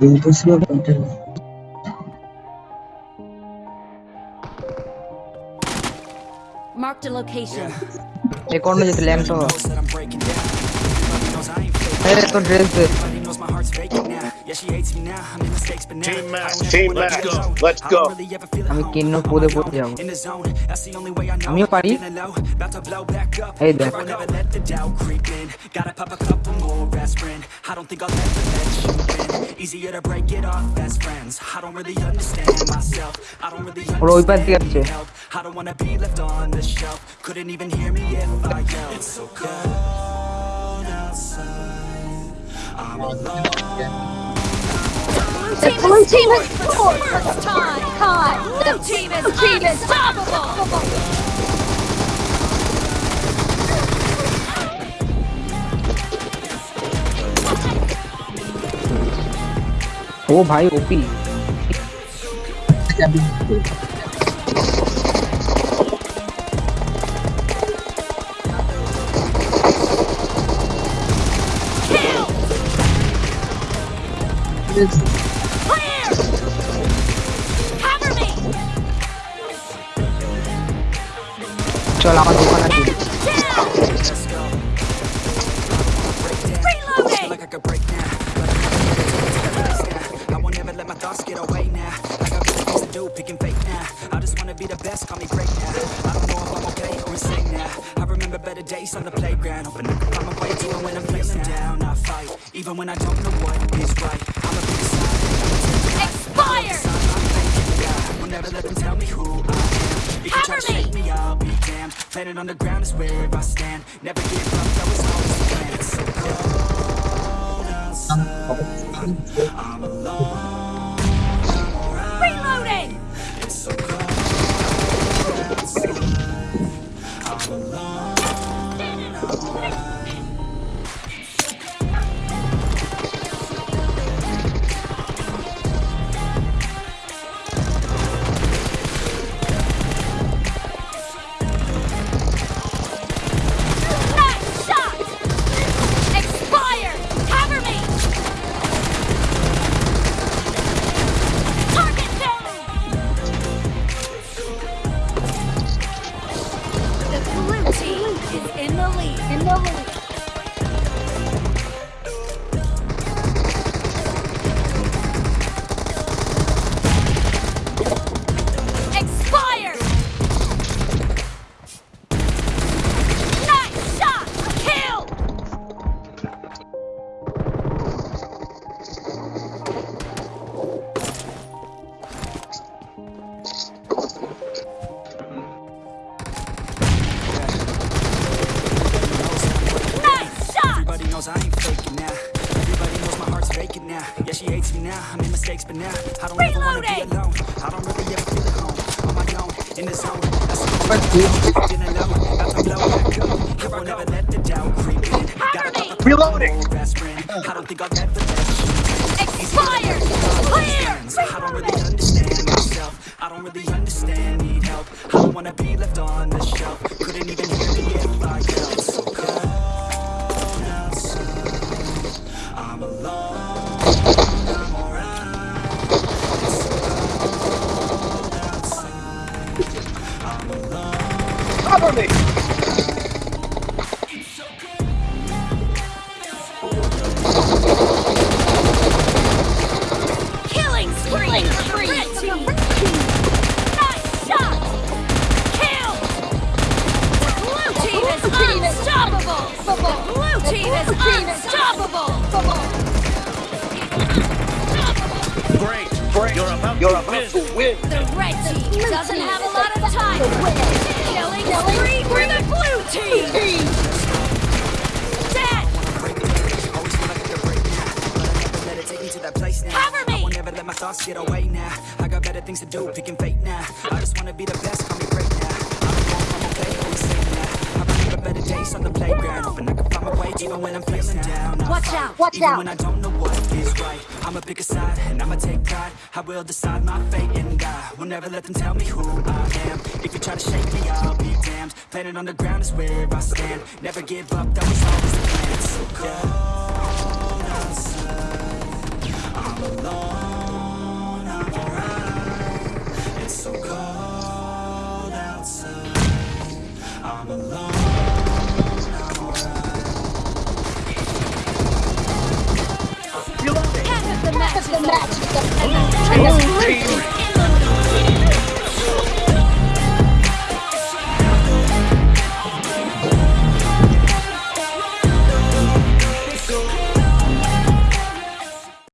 Impossible content. Marked a location. এ কোন যেতে ল্যাংটো এই তো dress they Team match. Team match. Let's go. আমি কিন্ন পদে পদে যাবো আমিও পারি এই দেখ best friend. I don't think I'll ever let you in Easier to break it off best friends. I don't really understand myself. I don't really understand help. I don't wanna be left on the shelf. Couldn't even hear me if I yelled. It's so cold outside. I'm alone. The blue team has scored! First time! Blue team is unstoppable! ओ भाई OP चल आवाज़ दुकान आती get away now. I got better things to do, picking fate now. I just wanna be the best, call me great now. I don't know if I'm okay or insane now. I remember better days on the playground. Hoping I can find my way to it when I'm feeling down. I fight, even when I don't know what is right. I'm a big side. Expired. Will never let them tell me who I am. If you try to shake me. me, I'll be damned. Planet on the ground is where I stand. Never give up, that was always the plan. It's so cold outside. I'm alone. Now. Yeah, she hates me now. I made mistakes, but now I don't ever wanna be Reloading. alone. I don't really ever feel at home. On my own, in the zone. That's the feeling low. About to blow back up. I won't ever let the doubt creep in. Gotta pop a Reloading. best friend. I don't think I'll ever let you. Expired. Clear. I don't really understand myself. I don't really understand, need help. I don't wanna be left on the shelf. Couldn't even hear me if I yelled. So cold me. Killing spree. Red team. Nice shot. Kill. The blue team is unstoppable. The blue team is unstoppable. Great. Great. You're about You're about to win. The red team doesn't have a lot of time. Killing spree for the blue team. Dead. Always feel like I could break now, but I never let it take me to that place now. Cover me. I won't never let my thoughts get away now. I got better things to do, picking fate now. I just wanna be the best, call me great now. I don't know if I'm okay or insane now. I remember better days on the playground, hoping I could find my way even when I'm feeling down. I Watch fight, out. Watch even out. when I don't know what is right. I'ma pick a side and I'ma take pride. I will decide my fate and. Will never let them tell me who I am. If you try to shake me, I'll be damned. Planet on the ground is where I stand. Never give up, that was always the plan. So cold outside.